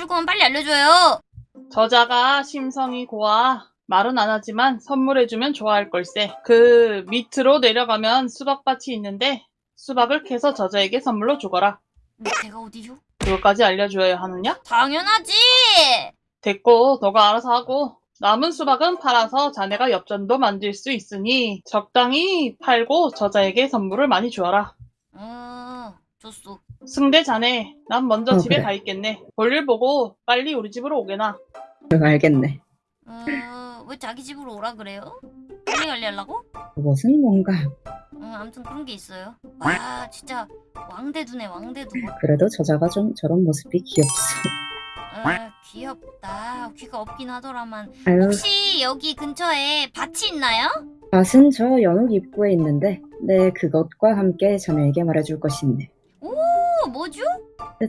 알려줄 거면 빨리 알려줘요. 저자가 심성이 고와 말은 안 하지만 선물해주면 좋아할 걸세. 그 밑으로 내려가면 수박밭이 있는데 수박을 캐서 저자에게 선물로 주거라. 밑에가 어디요? 그것까지 알려줘야 하느냐? 당연하지. 됐고 너가 알아서 하고 남은 수박은 팔아서 자네가 엽전도 만들 수 있으니 적당히 팔고 저자에게 선물을 많이 주어라. 어, 좋소. 승대 자네, 난 먼저 어, 집에 그래. 가 있겠네. 볼일 보고 빨리 우리 집으로 오게나. 응, 알겠네. 어, 왜 자기 집으로 오라 그래요? 빨리 관리하려고? 그것은 뭔가 응, 아무튼 그런 게 있어요. 와, 진짜 왕대두네, 왕대두. 그래도 저자가 좀 저런 모습이 귀엽소. 아, 귀엽다. 귀가 없긴 하더라만. 아유, 혹시 여기 근처에 밭이 있나요? 밭은 저 연옥 입구에 있는데 네 그것과 함께 자네에게 말해줄 것이 있네. 어, 뭐죠?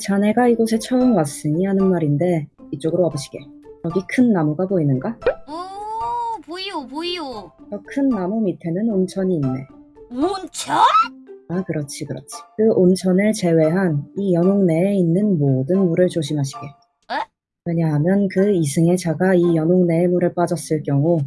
자네가 이곳에 처음 왔으니 하는 말인데 이쪽으로 와보시게. 여기 큰 나무가 보이는가? 오, 보이오, 보이오. 저 큰 나무 밑에는 온천이 있네. 온천? 아, 그렇지, 그렇지. 그 온천을 제외한 이 연옥 내에 있는 모든 물을 조심하시게. 에? 왜냐하면 그 이승의 자가 이 연옥 내의 물에 빠졌을 경우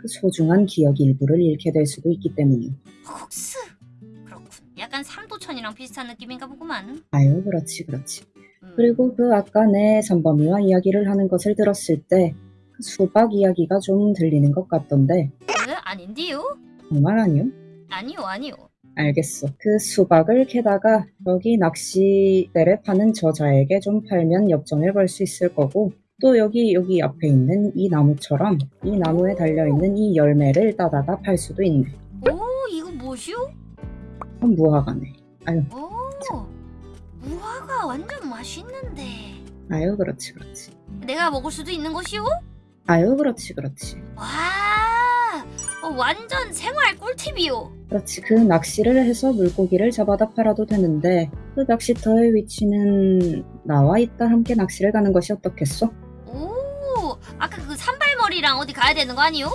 그 소중한 기억 일부를 잃게 될 수도 있기 때문이요. 약간 삼도천이랑 비슷한 느낌인가 보구만. 아유, 그렇지, 그렇지. 음. 그리고 그 아까 내 선범이와 이야기를 하는 것을 들었을 때 그 수박 이야기가 좀 들리는 것 같던데 왜? 아닌데요? 정말 아니요? 아니요, 아니요. 알겠어. 그 수박을 캐다가 여기 낚시대를 파는 저자에게 좀 팔면 엽전을 벌 수 있을 거고 또 여기 여기 앞에 있는 이 나무처럼 이 나무에 달려있는 이 열매를 따다가 팔 수도 있네. 오, 이거 뭐시오? 무화과네. 오, 무화과 완전 맛있는데. 아유 그렇지 그렇지. 내가 먹을 수도 있는 것이오? 아유 그렇지 그렇지. 와, 어, 완전 생활 꿀팁이요. 그렇지 그 낚시를 해서 물고기를 잡아다 팔아도 되는데 그 낚시터의 위치는 나와 있다 함께 낚시를 가는 것이 어떻겠소? 오, 아까 그 산발머리랑 어디 가야 되는 거 아니요?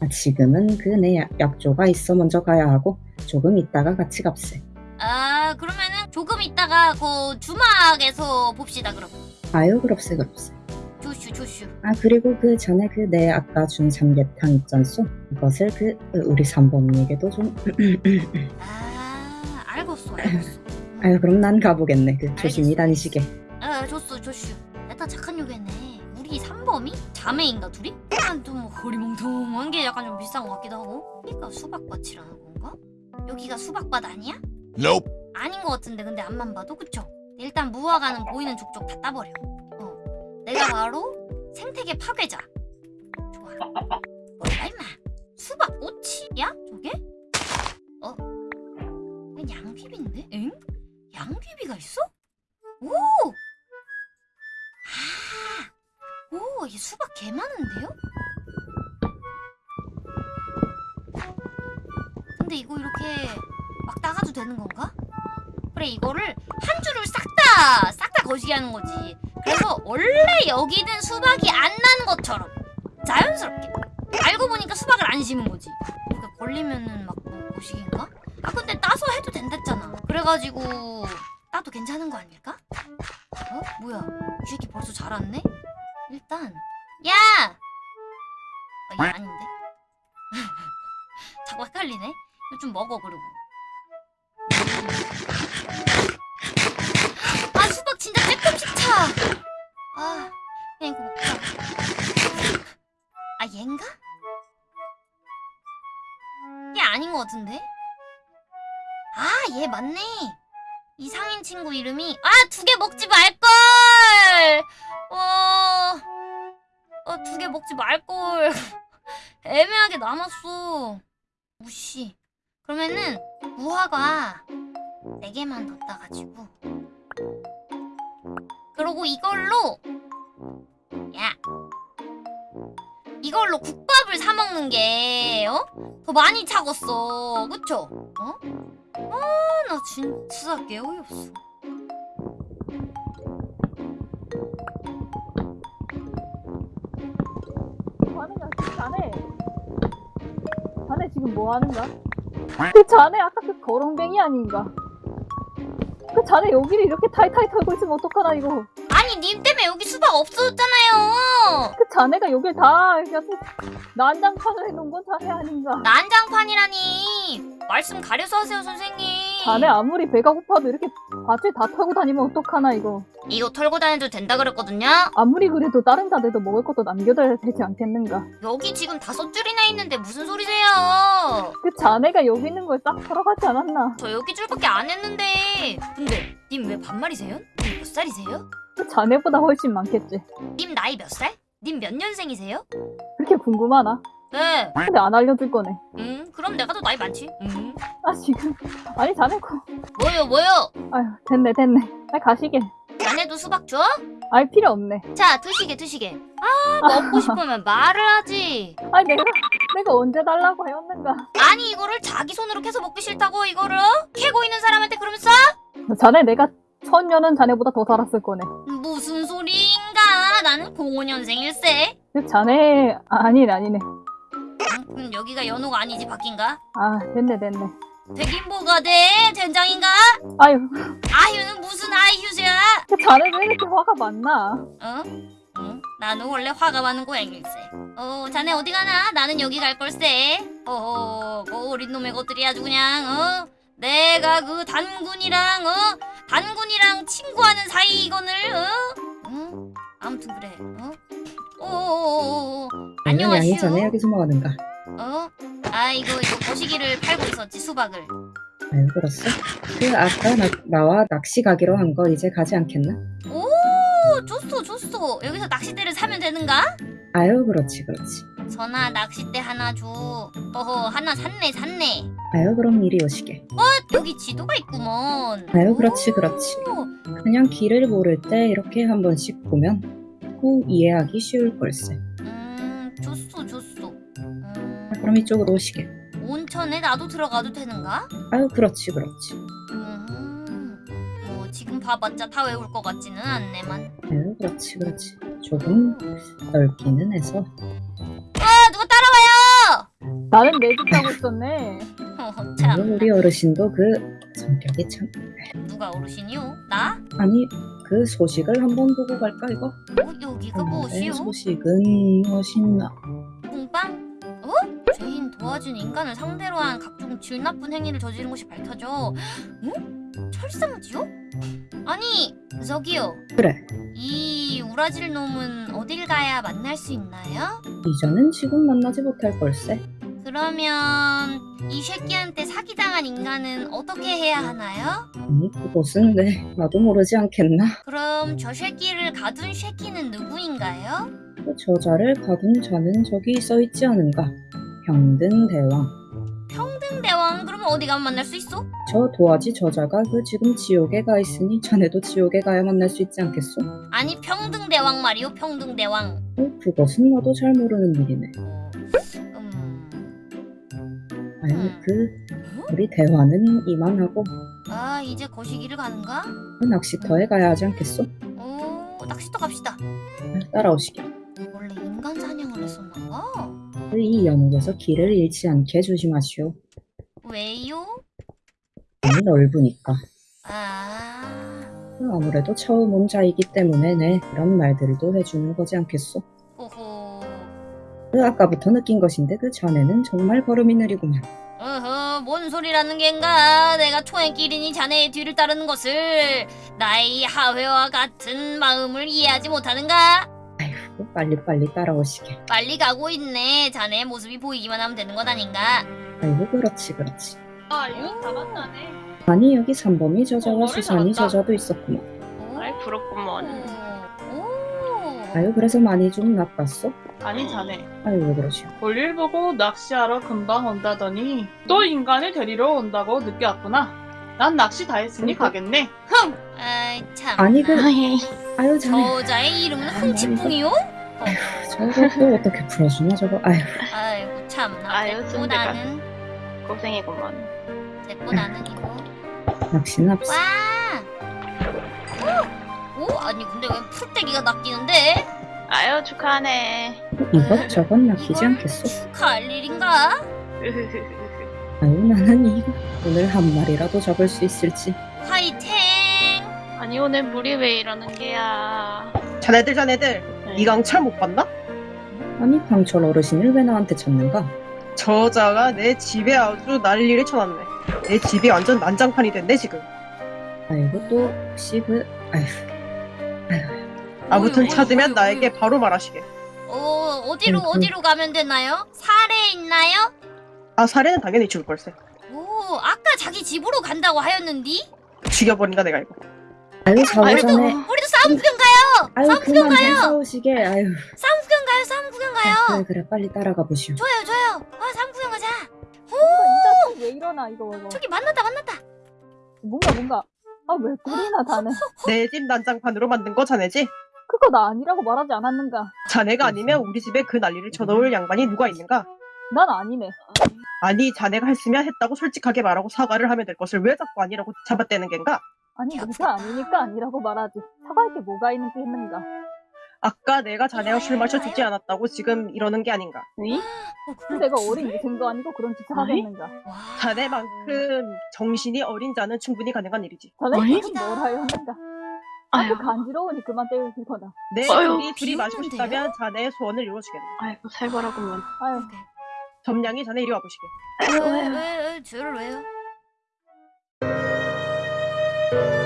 아, 지금은 그 내 약조가 있어 먼저 가야 하고 조금 있다가 같이 갑세. 아, 그러면은 조금 있다가 그 주막에서 봅시다, 그럼. 아유 그럽세 그럽세. 조슈, 조슈. 아 그리고 그 전에 그 내 아까 준 삼계탕 있잖소 그것을 그 우리 삼범이에게도 좀 아, 알겠어, 알겠어. 아유 그럼 난 가보겠네 그 조심히 알겠어. 다니시게 아, 줬어, 조슈. 일단 착한 요괴네. 우리 삼범이? 자매인가 둘이? 약간 좀 허리멍텅한 게 약간 좀 비싼 것 같기도 하고. 여기가 수박밭이라는 건가? 여기가 수박밭 아니야? Nope. 아닌 것 같은데 근데 앞만 봐도 그쵸? 일단 무화과는 보이는 족족 다 따버려. 어, 내가 바로 생태계 파괴자. 좋아. 뭐야 임마? 수박 꽃이야? 저게? 어? 양귀비인데? 엥? 양귀비가 있어? 오! 아! 오, 이게 수박 개 많은데요? 근데 이거 이렇게 막 따가도 되는 건가? 그래 이거를 한 줄을 싹 다 싹 다 거시기 하는 거지 그래서 원래 여기는 수박이 안 나는 것처럼 자연스럽게 알고 보니까 수박을 안 심은 거지 이렇게 걸리면은 막 뭐 거시기인가? 아 근데 따서 해도 된댔잖아 그래가지고 따도 괜찮은 거 아닐까? 어? 뭐야 이 새끼 벌써 잘 왔네? 일단 야! 아, 얘 아닌데? 자꾸 헷갈리네 좀 먹어 그리고 아 수박 진짜 조금씩 차. 아 그냥 이거 먹자. 아 얘인가? 얘 아닌 것 같은데? 아 얘 맞네. 이상인 친구 이름이 아 두 개 먹지 말걸. 어. 어두 개 먹지 말걸. 애매하게 남았어. 무시. 그러면은 무화과 네 개만 더 따가지고 그리고 이걸로 야 이걸로 국밥을 사 먹는 게 어? 더 많이 차겠어 그쵸? 어? 아나 진짜 개 어이없어 자네가 자네 자네 지금 뭐 하는가? 그 자네 아까 그 거렁뱅이 아닌가? 그 자네 여기를 이렇게 타이타이 털고 있으면 어떡하나 이거 아니 님 때문에 여기 수박 없어졌잖아요. 그 자네가 여길 다 이렇게 난장판을 해놓은 건 자네 아닌가? 난장판이라니 말씀 가려서 하세요 선생님. 자네 아무리 배가 고파도 이렇게 밭을 다 털고 다니면 어떡하나 이거. 이거 털고 다녀도 된다 그랬거든요. 아무리 그래도 다른 자들도 먹을 것도 남겨둬야 되지 않겠는가? 여기 지금 다섯 줄이나 있는데 무슨 소리세요? 그 자네가 여기 있는 걸 싹 털어가지 않았나? 저 여기 줄밖에 안 했는데. 근데 님 왜 반말이세요? 님몇 살이세요? 그 자네보다 훨씬 많겠지. 님 나이 몇 살? 님 몇 년생이세요? 그렇게 궁금하나? 네. 근데 안 알려줄 거네. 음, 그럼 내가 더 나이 많지. 음. 아 지금 아니 자네 거. 뭐요, 뭐요? 아휴 됐네 됐네. 아 가시게. 자네도 수박 줘? 알 필요 없네. 자, 드시게, 드시게. 아, 먹고 싶으면 말을 하지. 아니 내가 내가 언제 달라고 하였는가? 아니, 이거를 자기 손으로 캐서 먹기 싫다고 이거를 어? 캐고 있는 사람한테 그러면 싸? 자네 내가 천년은 자네보다 더 살았을 거네. 무슨 소리인가? 나는 05년생일세. 그 자네 아, 아니네 아니네. 음, 그럼 여기가 연호가 아니지 바뀐가? 아 됐네 됐네. 되긴 뭐가 돼? 된장인가? 아유 아휴는 무슨 아휴야? 그 자네 왜 이렇게 화가 많나? 어? 응? 나는 원래 화가 많은 고양일세. 어, 자네 어디 가나? 나는 여기 갈 걸세. 어허, 그 어린 놈의 것들이 아주 그냥, 어? 내가 그 단군이랑, 어? 단군이랑 친구하는 사이거늘, 어? 응? 아무튼 그래, 어? 오오오오, 안녕하시오. 전에 여기서 뭐 하는가? 어? 아, 이거, 이거 거시기를 팔고 있었지, 수박을. 아유 그렇소. 그 아까 나, 나와 낚시 가기로 한 거 이제 가지 않겠나? 오, 좋소, 좋소. 여기서 낚싯대를 사면 되는가? 아유 그렇지 그렇지. 전화 낚싯대 하나 줘. 어허 하나 샀네 샀네. 아유 그럼 이리 오시게. 여기 지도가 있구먼. 아유 그렇지 그렇지. 오, 그냥 길을 모를 때 이렇게 한 번씩 보면 후 이해하기 쉬울 걸세. 그럼 이쪽으로 오시게. 온천에 나도 들어가도 되는가? 아유 그렇지 그렇지. 음, 뭐 지금 봐봤자 다 외울 것 같지는 않네만. 아유 그렇지 그렇지. 조금 넓기는 해서. 아 누가 따라와요? 나는 내집 가고 있었네. 참. 우리 어르신도 그 성격이 참. 누가 어르신이요? 나? 아니 그 소식을 한번 보고 갈까 이거? 어, 여기가 무엇이요? 소식은 무엇이나? 공빵? 도와준 인간을 상대로 한 각종 질 나쁜 행위를 저지른 것이 밝혀져. 응? 철상지요? 아니, 저기요. 그래. 이 우라질 놈은 어딜 가야 만날 수 있나요? 이전은 지금 만나지 못할 걸세. 그러면 이 쉐끼한테 사기당한 인간은 어떻게 해야 하나요? 아니 그곳은 네 나도 모르지 않겠나? 그럼 저 쉐끼를 가둔 쉐끼는 누구인가요? 그 저자를 가둔 자는 저기 써 있지 않은가? 평등 대왕. 평등대왕 그러면 어디 가면 만날 수 있어? 저 도화지 저자가 그 지금 지옥에 가 있으니 자네도 지옥에 가야 만날 수 있지 않겠소? 아니 평등대왕 말이요 평등대왕 어, 그것은 나도 잘 모르는 일이네. 어, 음... 아유 그 우리 대화는 이만하고 아 이제 거시기를 가는가? 그 낚시터에 가야 하지 않겠소? 오 낚시터 갑시다 아, 따라오시게. 원래 인간 사냥을 했었나봐 그 이 연옥에서 길을 잃지 않게 조심하시오. 왜요? 너무 넓으니까. 아... 그 아무래도 처음 온 자이기 때문에 네 그런 말들도 해주는 거지 않겠소? 호호 그 아까부터 느낀 것인데 그 전에는 정말 걸음이 느리구만. 어허 뭔 소리라는 겐가 내가 초행길이니 자네의 뒤를 따르는 것을 나의 하회와 같은 마음을 이해하지 못하는가? 아휴 빨리빨리 따라오시게. 빨리 가고 있네 자네의 모습이 보이기만 하면 되는 것 아닌가? 아이고 그렇지 그렇지. 아 이거 다 만나네. 아니 여기 삼범이 저자와 어, 수산이. 저자도 있었구만. 오. 아이 부럽구먼. 오. 아유 그래서 많이 좀 나빴어? 아니 자네. 아유 왜 그러시오? 볼일 보고 낚시하러 금방 온다더니 또 인간을 데리러 온다고 늦게 왔구나. 난 낚시 다 했으니 그러니까. 가겠네. 흥! 아이 참. 아니 그 아유 자네 저자의 이름은 흥치풍이요? 저거 또 어떻게 풀어주나 저거 아유 아이고 참나. 아유. 나는 고생이구먼. 됐고 나는 이거. 낚시는 없어. 와. 오, 오 아니 근데 왜 풀떼기가 낚이는데? 아유 축하하네. 이것 저것 낚이지 이걸 않겠소? 축하할 일인가? 아유 나는 이거 오늘 한 마리라도 잡을 수 있을지. 화이팅! 아니 오늘 물이 왜 이러는 게야? 자네들 자네들 네. 이 강철 못 봤나? 아니 강철 어르신을 왜 나한테 찾는가? 저자가 내 집에 아주 난리를 쳐놨네. 내 집이 완전 난장판이 됐네 지금. 아이고 또 혹시 그 아휴 아무튼 어이, 어이, 찾으면 어이, 나에게 어이. 바로 말하시게. 어 어디로 음, 그- 어디로 가면 되나요? 사례 있나요? 아 사례는 당연히 죽을 걸세. 오 아까 자기 집으로 간다고 하였는디? 죽여버린다 내가 이거. 아유 아이고. 전에 우리도 싸움 구경 가요. 아유 싸움 구경 가요. 싸우시게 아유 싸움 구경 가요. 싸움 구경 가요. 그래 그래 빨리 따라가 보시오. 좋아요 좋아요. 아 싸움 구경 가자. 뭔가 이따 왜 일어나 이거 이거. 저기 만났다 만났다. 뭔가 뭔가. 아왜 꿀이나 다네. 내 집 난장판으로 만든 거 자네지? 그거 나 아니라고 말하지 않았는가? 자네가 아니면 우리 집에 그 난리를 쳐놓을 양반이 누가 있는가? 난 아니네. 아니 자네가 했으면 했다고 솔직하게 말하고 사과를 하면 될 것을 왜 자꾸 아니라고 잡아떼는 겐가? 아니 내가 아니니까 아니라고 말하지. 사과할 게 뭐가 있는 게 했는가? 아까 내가 자네가 술 마셔 주지 않았다고 지금 이러는 게 아닌가? 네? 어, 근데 내가 어린 위생도 아니고 그런 짓을 아이? 하겠는가? 와. 자네만큼 정신이 어린 자는 충분히 가능한 일이지. 아이? 무슨 뭘 했는가? 아유, 아주 간지러우니 그만 때릴 거다. 내 아유, 둘이 둘이 마시고? 싶다면 자네의 소원을 이루어주겠네. 아이고 살벌하구만. 아유 점량이 자네 이리 와보시게. 왜왜왜 저를 왜요? Thank you.